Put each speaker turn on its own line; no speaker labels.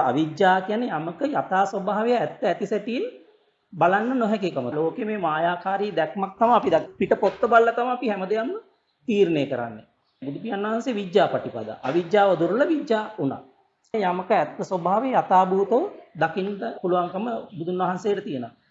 අවිජ්ජා කියන්නේ යමක යථා ස්වභාවය ඇත්ත ඇති සැටියෙන් බලන්න නොහැකිකම. ලෝකේ මේ මායාකාරී දැක්මක් තමයි අපි පිට පොත්ත බලලා තමයි අපි හැමදේම තීරණය කරන්නේ. බුදු පියාණන් වහන්සේ විඥාපටිපද. අවිජ්ජාව දුර්ල විඥා උනා. යමක ඇත්ත ස්වභාවය යථාභූතව දකින්න පුළුවන්කම බුදුන් වහන්සේට තියෙනවා.